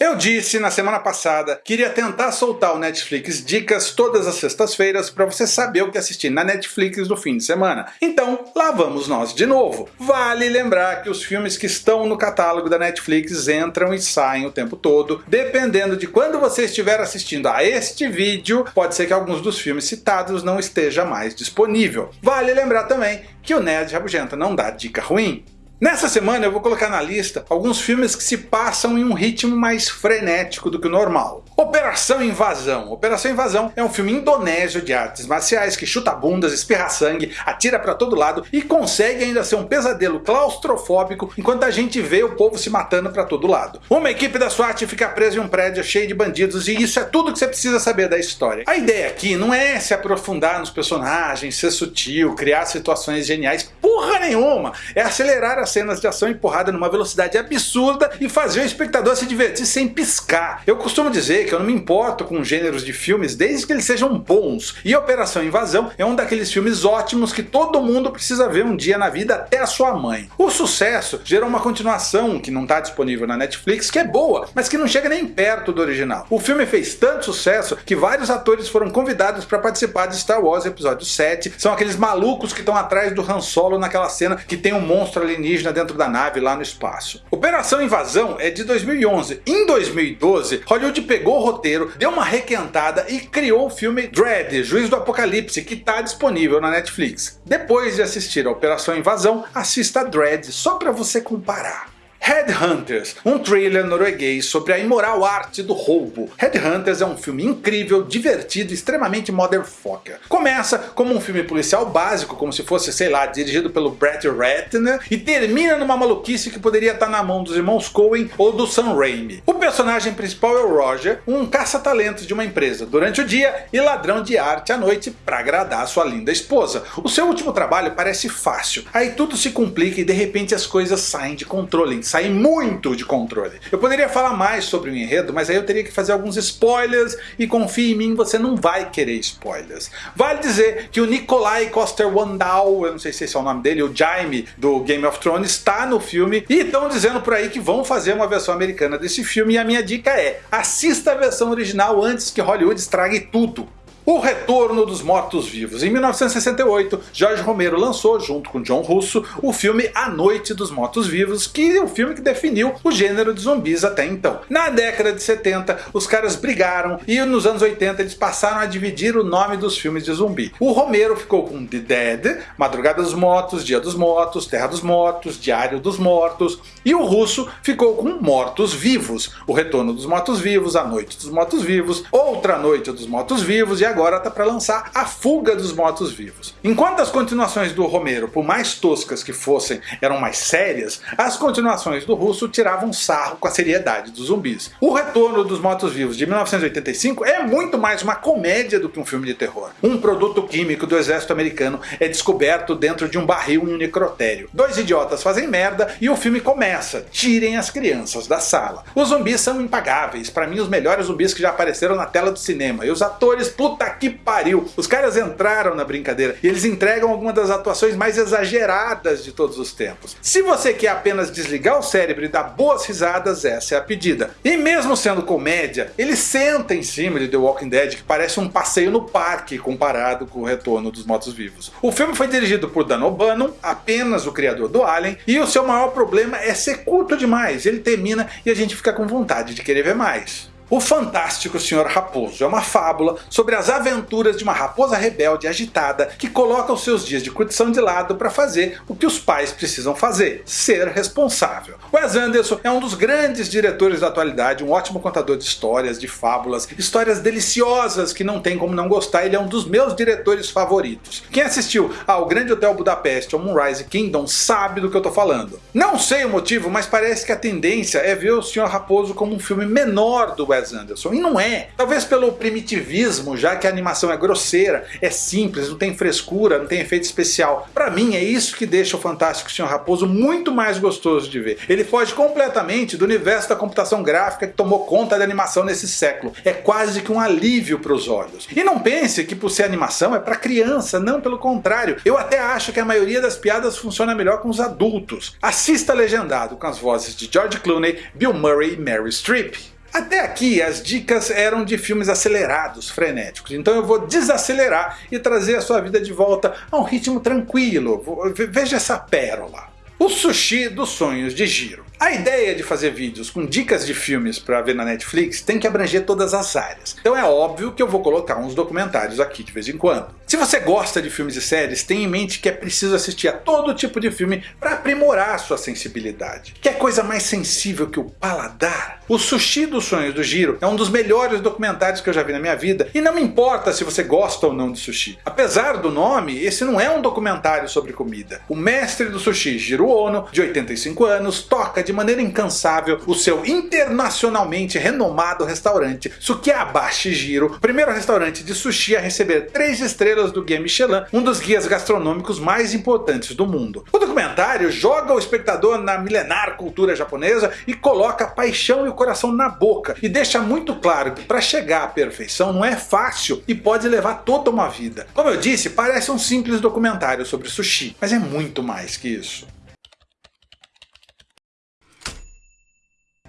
Eu disse na semana passada que iria tentar soltar o Netflix Dicas todas as sextas-feiras para você saber o que assistir na Netflix no fim de semana. Então, lá vamos nós de novo. Vale lembrar que os filmes que estão no catálogo da Netflix entram e saem o tempo todo. Dependendo de quando você estiver assistindo a este vídeo, pode ser que alguns dos filmes citados não esteja mais disponível. Vale lembrar também que o Nerd Rabugenta não dá dica ruim. Nessa semana eu vou colocar na lista alguns filmes que se passam em um ritmo mais frenético do que o normal. Operação Invasão. Operação Invasão é um filme indonésio de artes marciais que chuta bundas, espirra sangue, atira para todo lado e consegue ainda ser um pesadelo claustrofóbico enquanto a gente vê o povo se matando para todo lado. Uma equipe da SWAT fica presa em um prédio cheio de bandidos e isso é tudo que você precisa saber da história. A ideia aqui não é se aprofundar nos personagens, ser sutil, criar situações geniais, porra nenhuma! É acelerar as cenas de ação empurrada numa velocidade absurda e fazer o espectador se divertir sem piscar. Eu costumo dizer que eu não me importo com gêneros de filmes desde que eles sejam bons, e Operação Invasão é um daqueles filmes ótimos que todo mundo precisa ver um dia na vida, até a sua mãe. O sucesso gerou uma continuação que não está disponível na Netflix, que é boa, mas que não chega nem perto do original. O filme fez tanto sucesso que vários atores foram convidados para participar de Star Wars Episódio 7, são aqueles malucos que estão atrás do Han Solo naquela cena que tem um monstro alienígena dentro da nave lá no espaço. Operação Invasão é de 2011. Em 2012, Hollywood pegou o roteiro, deu uma requentada e criou o filme Dread, Juiz do Apocalipse, que está disponível na Netflix. Depois de assistir a Operação Invasão, assista Dread só para você comparar. Headhunters, um thriller norueguês sobre a imoral arte do roubo. Headhunters é um filme incrível, divertido e extremamente motherfucker. Começa como um filme policial básico, como se fosse, sei lá, dirigido pelo Brett Ratner, e termina numa maluquice que poderia estar na mão dos irmãos Coen ou do Sam Raimi. O personagem principal é o Roger, um caça-talentos de uma empresa durante o dia e ladrão de arte à noite para agradar sua linda esposa. O seu último trabalho parece fácil, aí tudo se complica e de repente as coisas saem de controle, sair muito de controle. Eu poderia falar mais sobre o enredo, mas aí eu teria que fazer alguns spoilers e confie em mim, você não vai querer spoilers. Vale dizer que o Nikolai Coster-Waldau, eu não sei se esse é o nome dele, o Jaime do Game of Thrones, está no filme e estão dizendo por aí que vão fazer uma versão americana desse filme e a minha dica é, assista a versão original antes que Hollywood estrague tudo. O Retorno dos Mortos-Vivos. Em 1968, Jorge Romero lançou, junto com John Russo, o filme A Noite dos Mortos-Vivos, que é o filme que definiu o gênero de zumbis até então. Na década de 70, os caras brigaram e nos anos 80 eles passaram a dividir o nome dos filmes de zumbi. O Romero ficou com The Dead, Madrugada dos Mortos, Dia dos Mortos, Terra dos Mortos, Diário dos Mortos, e o Russo ficou com Mortos-Vivos, O Retorno dos Mortos-Vivos, A Noite dos Mortos-Vivos, Outra Noite dos Mortos-Vivos e agora está para lançar A Fuga dos Mortos-Vivos. Enquanto as continuações do Romero, por mais toscas que fossem, eram mais sérias, as continuações do Russo tiravam sarro com a seriedade dos zumbis. O Retorno dos Mortos-Vivos de 1985 é muito mais uma comédia do que um filme de terror. Um produto químico do exército americano é descoberto dentro de um barril em um necrotério. Dois idiotas fazem merda e o filme começa. Tirem as crianças da sala. Os zumbis são impagáveis, para mim os melhores zumbis que já apareceram na tela do cinema. E os atores, puta Puta que pariu! Os caras entraram na brincadeira e eles entregam algumas das atuações mais exageradas de todos os tempos. Se você quer apenas desligar o cérebro e dar boas risadas, essa é a pedida. E mesmo sendo comédia, ele senta em cima de The Walking Dead, que parece um passeio no parque comparado com o retorno dos mortos-vivos. O filme foi dirigido por Dan O'Bannon, apenas o criador do Alien, e o seu maior problema é ser curto demais. Ele termina e a gente fica com vontade de querer ver mais. O Fantástico Senhor Raposo é uma fábula sobre as aventuras de uma raposa rebelde agitada que coloca os seus dias de curtição de lado para fazer o que os pais precisam fazer, ser responsável. Wes Anderson é um dos grandes diretores da atualidade, um ótimo contador de histórias, de fábulas, histórias deliciosas que não tem como não gostar, ele é um dos meus diretores favoritos. Quem assistiu ao Grande Hotel Budapeste ou Moonrise Kingdom sabe do que eu tô falando. Não sei o motivo, mas parece que a tendência é ver o Senhor Raposo como um filme menor do Wes Anderson, e não é. Talvez pelo primitivismo, já que a animação é grosseira, é simples, não tem frescura, não tem efeito especial. Pra mim é isso que deixa o Fantástico Senhor Raposo muito mais gostoso de ver. Ele foge completamente do universo da computação gráfica que tomou conta da animação nesse século. É quase que um alívio para os olhos. E não pense que por ser animação é para criança, não, pelo contrário. Eu até acho que a maioria das piadas funciona melhor com os adultos. Assista legendado com as vozes de George Clooney, Bill Murray e Mary Streep. Até aqui as dicas eram de filmes acelerados, frenéticos, então eu vou desacelerar e trazer a sua vida de volta a um ritmo tranquilo. Veja essa pérola. O Sushi dos Sonhos de Giro. A ideia de fazer vídeos com dicas de filmes para ver na Netflix tem que abranger todas as áreas. Então é óbvio que eu vou colocar uns documentários aqui de vez em quando. Se você gosta de filmes e séries, tenha em mente que é preciso assistir a todo tipo de filme para aprimorar sua sensibilidade. Que é coisa mais sensível que o paladar? O Sushi dos Sonhos do Giro é um dos melhores documentários que eu já vi na minha vida e não me importa se você gosta ou não de sushi. Apesar do nome, esse não é um documentário sobre comida. O mestre do sushi, Jiro Ono, de 85 anos, toca de maneira incansável o seu internacionalmente renomado restaurante Sukiabashi Jiro, primeiro restaurante de sushi a receber 3 estrelas do Guia Michelin, um dos guias gastronômicos mais importantes do mundo. O documentário joga o espectador na milenar cultura japonesa e coloca a paixão e o coração na boca, e deixa muito claro que para chegar à perfeição não é fácil e pode levar toda uma vida. Como eu disse, parece um simples documentário sobre sushi, mas é muito mais que isso.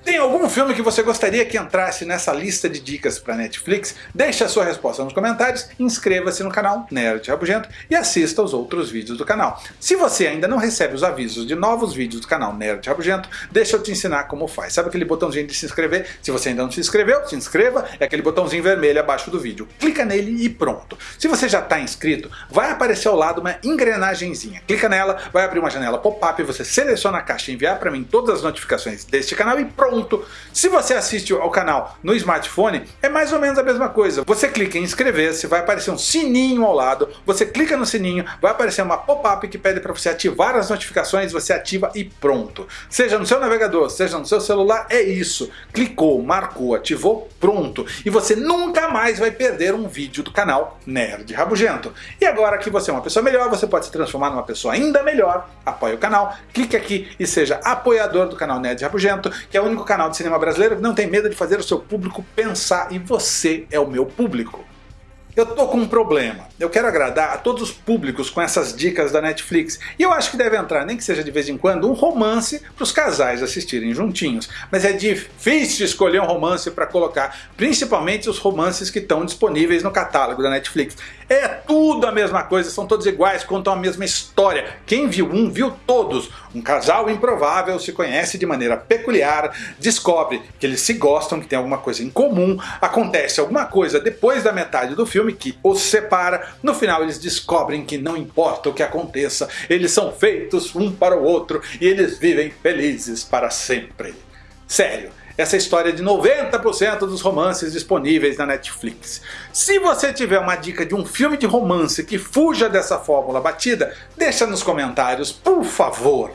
Tem algum filme que você gostaria que entrasse nessa lista de dicas para Netflix? Deixe a sua resposta nos comentários, inscreva-se no canal Nerd Rabugento e assista aos outros vídeos do canal. Se você ainda não recebe os avisos de novos vídeos do canal Nerd Rabugento, deixa eu te ensinar como faz. Sabe aquele botãozinho de se inscrever? Se você ainda não se inscreveu, se inscreva, é aquele botãozinho vermelho abaixo do vídeo. Clica nele e pronto. Se você já está inscrito, vai aparecer ao lado uma engrenagemzinha. Clica nela, vai abrir uma janela pop-up, você seleciona a caixa e enviar para mim todas as notificações deste canal e pronto Se você assiste ao canal no smartphone, é mais ou menos a mesma coisa. Você clica em inscrever-se, vai aparecer um sininho ao lado, você clica no sininho, vai aparecer uma pop-up que pede para você ativar as notificações, você ativa e pronto. Seja no seu navegador, seja no seu celular, é isso. Clicou, marcou, ativou, pronto. E você nunca mais vai perder um vídeo do canal Nerd Rabugento. E agora que você é uma pessoa melhor, você pode se transformar numa pessoa ainda melhor, apoie o canal, clique aqui e seja apoiador do canal Nerd Rabugento, que é o único canal de cinema brasileiro não tem medo de fazer o seu público pensar, e você é o meu público. Eu tô com um problema. Eu quero agradar a todos os públicos com essas dicas da Netflix. E eu acho que deve entrar, nem que seja de vez em quando, um romance para os casais assistirem juntinhos. Mas é difícil escolher um romance para colocar, principalmente os romances que estão disponíveis no catálogo da Netflix. É tudo a mesma coisa, são todos iguais, contam a mesma história. Quem viu um, viu todos. Um casal improvável se conhece de maneira peculiar, descobre que eles se gostam, que tem alguma coisa em comum, acontece alguma coisa depois da metade do filme que os separa, no final eles descobrem que não importa o que aconteça, eles são feitos um para o outro e eles vivem felizes para sempre. Sério, essa história de 90% dos romances disponíveis na Netflix. Se você tiver uma dica de um filme de romance que fuja dessa fórmula batida, deixa nos comentários, por favor.